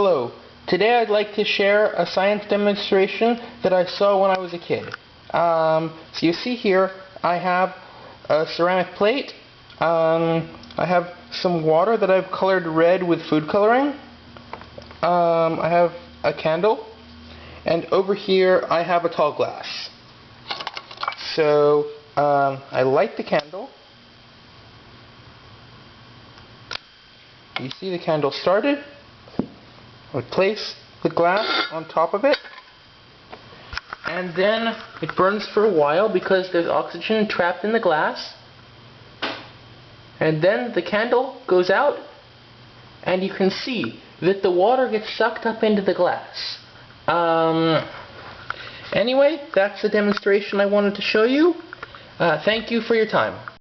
Hello. Today I'd like to share a science demonstration that I saw when I was a kid. Um, so you see here I have a ceramic plate. Um, I have some water that I've colored red with food coloring. Um, I have a candle. And over here I have a tall glass. So um, I light the candle. You see the candle started. I place the glass on top of it. And then it burns for a while because there's oxygen trapped in the glass. And then the candle goes out and you can see that the water gets sucked up into the glass. Um, anyway that's the demonstration I wanted to show you. Uh, thank you for your time